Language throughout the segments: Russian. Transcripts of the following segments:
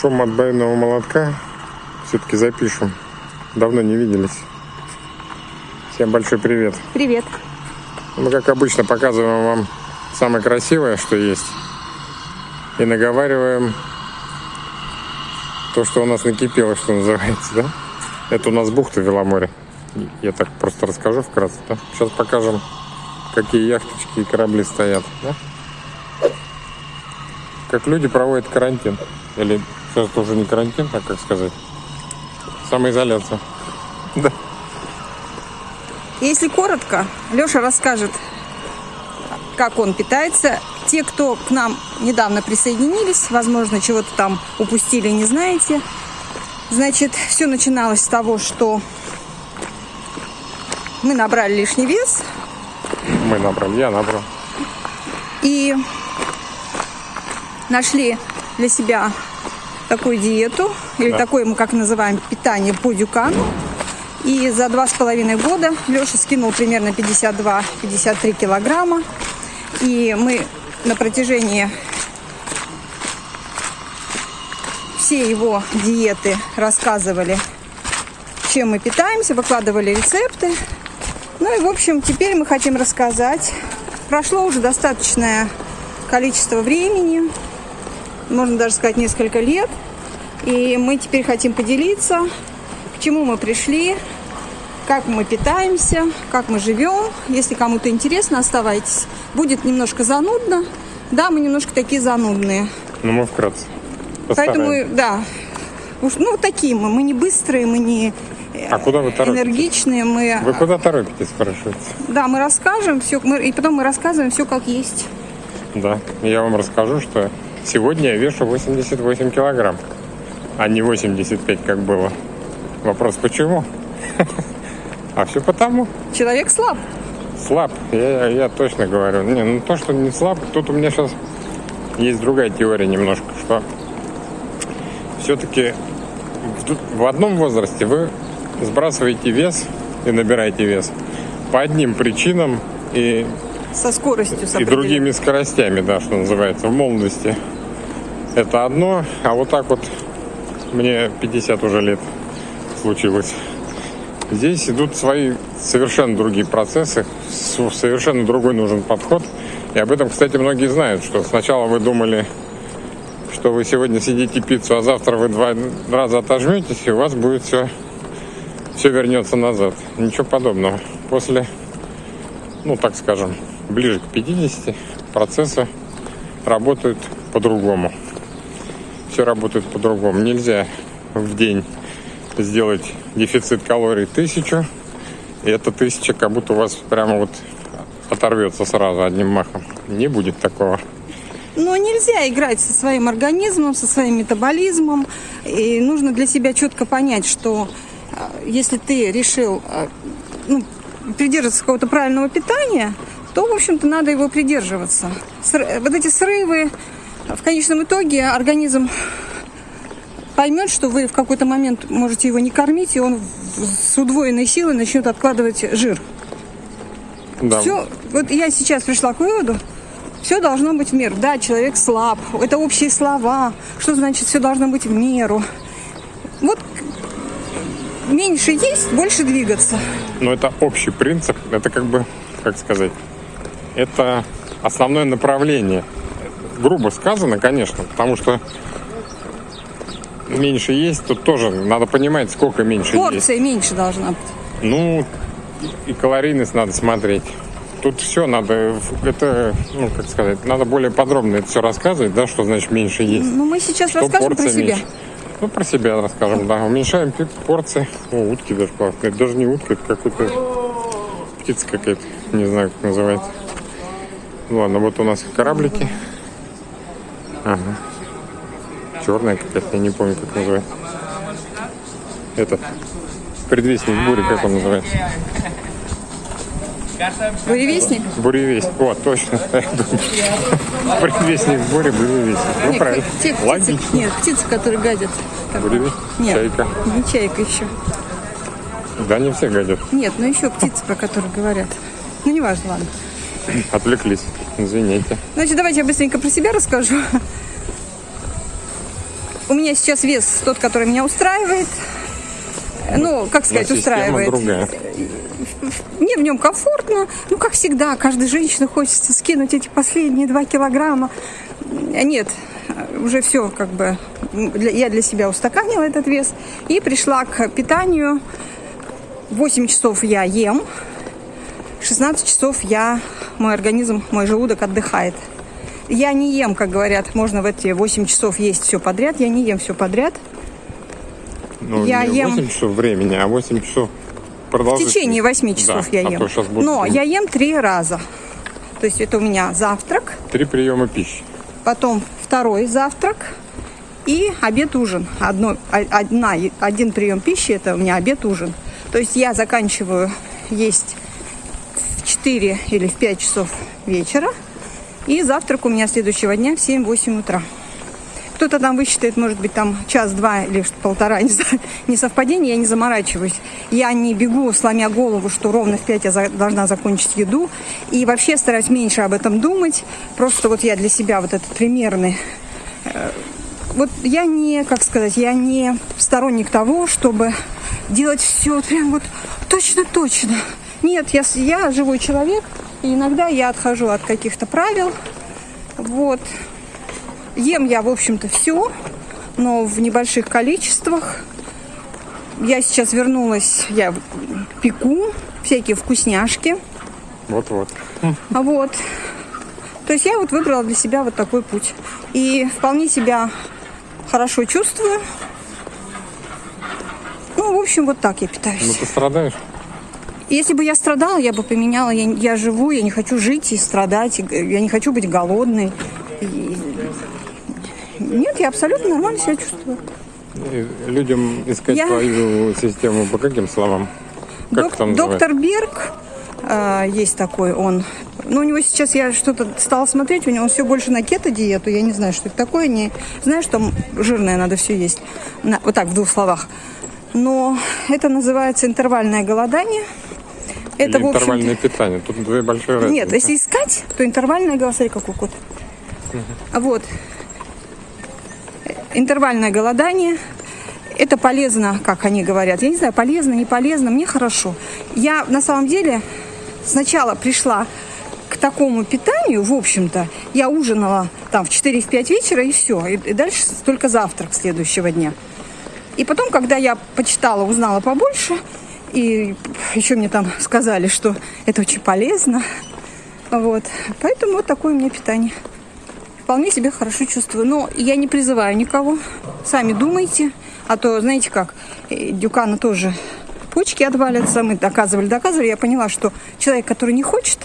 шум отбойного молотка все-таки запишем. Давно не виделись. Всем большой привет. Привет. Мы, как обычно, показываем вам самое красивое, что есть. И наговариваем то, что у нас накипело, что называется, да? Это у нас бухта Веломоре. Я так просто расскажу вкратце, да? Сейчас покажем, какие яхточки и корабли стоят, да? Как люди проводят карантин. Или сейчас это уже не карантин, а как сказать? Самоизоляция. Да. Если коротко, Леша расскажет, как он питается. Те, кто к нам недавно присоединились, возможно, чего-то там упустили, не знаете. Значит, все начиналось с того, что мы набрали лишний вес. Мы набрали, я набрал. И нашли для себя такую диету, или да. такое мы как называем питание по дюкану. И за два с половиной года Леша скинул примерно 52-53 килограмма. И мы на протяжении всей его диеты рассказывали, чем мы питаемся, выкладывали рецепты. Ну и, в общем, теперь мы хотим рассказать. Прошло уже достаточное количество времени можно даже сказать, несколько лет. И мы теперь хотим поделиться, к чему мы пришли, как мы питаемся, как мы живем. Если кому-то интересно, оставайтесь. Будет немножко занудно. Да, мы немножко такие занудные. Ну, мы вкратце. Поэтому, да, уж, ну, такие мы. Мы не быстрые, мы не а куда вы торопитесь? энергичные. Мы... Вы куда торопитесь, спрашивается? Да, мы расскажем все, мы, и потом мы рассказываем все как есть. Да, я вам расскажу, что Сегодня я вешу 88 килограмм, а не 85, как было. Вопрос, почему? А все потому. Человек слаб. Слаб, я, я точно говорю. Не, ну то, что не слаб, тут у меня сейчас есть другая теория немножко, что все-таки в, в одном возрасте вы сбрасываете вес и набираете вес по одним причинам и со скоростью и другими скоростями, да, что называется, в молодости это одно, а вот так вот мне 50 уже лет случилось. Здесь идут свои совершенно другие процессы, совершенно другой нужен подход. И об этом, кстати, многие знают, что сначала вы думали, что вы сегодня сидите пиццу, а завтра вы два раза отожметесь, и у вас будет все, все вернется назад. Ничего подобного. После, ну так скажем, ближе к 50 процессы работают по-другому все работает по-другому. Нельзя в день сделать дефицит калорий тысячу, и эта тысяча как будто у вас прямо вот оторвется сразу одним махом. Не будет такого. Но нельзя играть со своим организмом, со своим метаболизмом. И нужно для себя четко понять, что а, если ты решил а, ну, придерживаться какого-то правильного питания, то, в общем-то, надо его придерживаться. Вот эти срывы, в конечном итоге организм поймет, что вы в какой-то момент можете его не кормить, и он с удвоенной силой начнет откладывать жир. Да. Все, вот я сейчас пришла к выводу, все должно быть в меру. Да, человек слаб, это общие слова. Что значит все должно быть в меру? Вот меньше есть, больше двигаться. Но это общий принцип, это как бы, как сказать, это основное направление грубо сказано, конечно, потому что меньше есть, тут тоже надо понимать, сколько меньше Порция есть. Порция меньше должна быть. Ну, и калорийность надо смотреть. Тут все надо, это, ну, как сказать, надо более подробно это все рассказывать, да, что значит меньше есть. Ну, мы сейчас что расскажем про себя. Меньше. Ну, про себя расскажем, да. Уменьшаем порции. О, утки даже классные. Это даже не утка, это какой-то птица какая-то. Не знаю, как называется. Ладно, вот у нас кораблики. Ага. Черная какая-то, я не помню, как называется. Это предвестник бури, как он называется? Буревестник? Буревестник. О, точно. Предвестник бури, буревестник. Ну, нет, правильно. Те птицы, Логично. Нет, птицы, которые гадят. Буревестник? Нет, чайка. не чайка еще. Да, не все гадят. Нет, но еще птицы, про которые говорят. Ну, не важно, ладно. Отвлеклись. Извините. Значит, давайте я быстренько про себя расскажу. У меня сейчас вес тот, который меня устраивает. Ну, как сказать, устраивает. другая. Мне в нем комфортно. Ну, как всегда, каждой женщине хочется скинуть эти последние два килограмма. Нет, уже все как бы для- я для себя устаканила этот вес и пришла к питанию. 8 часов я ем, 16 часов я, мой организм, мой желудок отдыхает. Я не ем, как говорят, можно в эти 8 часов есть все подряд. Я не ем все подряд. Ну, Я не ем- 8 часов времени, а 8 часов В продолжительности. течение 8 часов Да, я а ем. щас будет Но я ем три раза. То есть это у меня завтрак, Три приема пищи. потом второй завтрак и обед-ужин. Одно, о- одна, один прием пищи это у меня обед-ужин. То есть я заканчиваю есть в 4 или в 5 часов вечера. И завтрак у меня следующего дня в 7-8 утра. Кто-то там высчитает, может быть, там час-два или полтора, не не совпадение, я не заморачиваюсь. Я не бегу, сломя голову, что ровно в пять я за- должна закончить еду. И вообще стараюсь меньше об этом думать. Просто вот я для себя вот этот примерный э, вот я не, как сказать, я не сторонник того, чтобы делать все вот прям вот точно-точно. Нет, я, я живой человек, и иногда я отхожу от каких-то правил. Вот. Ем я, в общем-то, все, но в небольших количествах. Я сейчас вернулась, я пеку всякие вкусняшки. Вот-вот. А Вот. То есть я вот выбрала для себя вот такой путь. И вполне себя хорошо чувствую. Ну, в общем, вот так я Ну питаюсь. ты страдаешь? Если бы я страдала, я бы поменяла. Я, я живу, я не хочу жить и страдать. и Я не хочу быть голодной. И- Нет, я абсолютно нормально себя чувствую. И людям искать Я- твою систему по каким словам? Как Док- там доктор Берг э, есть такой, он. Ну, у него сейчас я что-то стала смотреть, у него все больше на кето-диету. Я не знаю, что это такое. Не что там жирное надо все есть. На- вот так, в двух словах. Но это называется интервальное голодание. Это, Или в интервальное питание. Тут две большие разницы. нет, если искать, то интервальное смотри, какой кот. А Вот. Интервальное голодание. Это полезно, как они говорят. Я не знаю, полезно, не полезно, мне хорошо. Я на самом деле сначала пришла к такому питанию, в общем-то, я ужинала там в 4-5 вечера и все. И, и дальше только завтрак следующего дня. И потом, когда я почитала, узнала побольше, и еще мне там сказали, что это очень полезно, вот. Поэтому вот такое у меня питание. Вполне себе хорошо чувствую. Но я не призываю никого. Сами думайте. А то, знаете как, э, Дюкана тоже почки отвалятся. Мы доказывали, доказывали. Я поняла, что человек, который не хочет,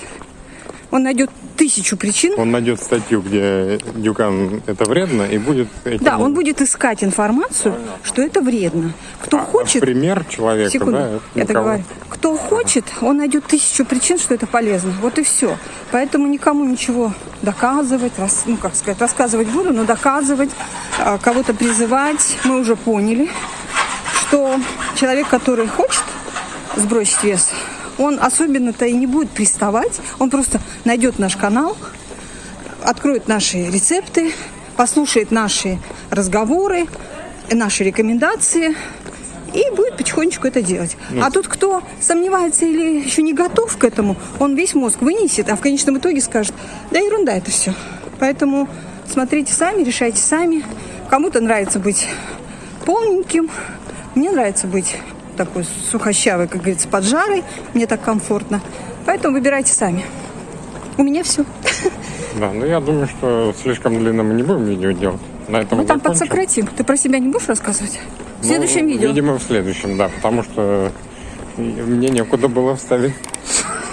он найдет тысячу причин. Он найдет статью, где дюкан это вредно, и будет этим... Да, он будет искать информацию, что это вредно. Кто А, хочет, пример человека, Секунду, да, я так говорю. Кто хочет, он найдет тысячу причин, что это полезно. Вот и все. Поэтому никому ничего доказывать, рас- ну как сказать, рассказывать буду, но доказывать, а, кого-то призывать, мы уже поняли, что человек, который хочет сбросить вес, он особенно-то и не будет приставать, он просто найдет наш канал, откроет наши рецепты, послушает наши разговоры, наши рекомендации и будет потихонечку это делать. А тут кто сомневается или еще не готов к этому, он весь мозг вынесет, а в конечном итоге скажет, да ерунда это все. Поэтому смотрите сами, решайте сами. Кому-то нравится быть полненьким, мне нравится быть такой сухощавой, как говорится, поджарой, мне так комфортно. Поэтому выбирайте сами. У меня все. Да, ну я думаю, что слишком длинно мы не будем видео делать. На этом Ну там закончим. подсократим. Ты про себя не будешь рассказывать? В Ну, следующем видео. Видимо, в следующем, да, потому что мне некуда было вставить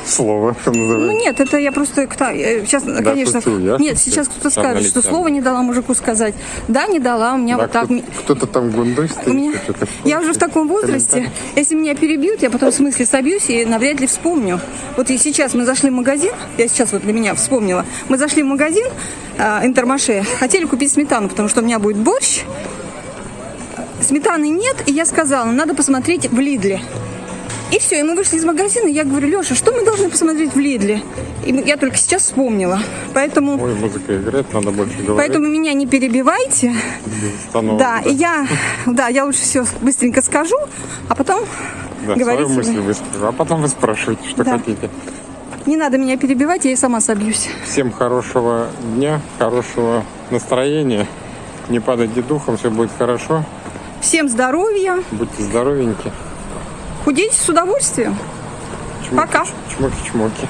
слово, что Ну называется. нет, это я просто э, сейчас, конечно, шучу, я нет, шучу. сейчас кто-то скажет, что слово не дала мужику сказать. Да, не дала, у меня Да, вот так. кто- Кто-то там гундой У меня, стоит. что-то. я уже в таком возрасте, если меня перебьют, я потом в смысле собьюсь и навряд ли вспомню. Вот и сейчас мы зашли в магазин, я сейчас вот для меня вспомнила, мы зашли в магазин э, Интермаше, хотели купить сметану, потому что у меня будет борщ. Сметаны нет, и я сказала, надо посмотреть в Лидле. И все, и мы вышли из магазина, и я говорю, Леша, что мы должны посмотреть в Лидле? И я только сейчас вспомнила. Поэтому, Ой, музыка играет, надо больше говорить. поэтому меня не перебивайте. остановок, Да, и я, да, я лучше все быстренько скажу, а потом да, говорите свою мысль вы. выскажу. А потом вы спрашиваете, что Да. хотите. Не надо меня перебивать, я и сама собьюсь. Всем хорошего дня, хорошего настроения. Не падайте духом, все будет хорошо. Всем здоровья, Будьте здоровеньки. Худейте с удовольствием. Чмоки, Пока. Чмоки-чмоки.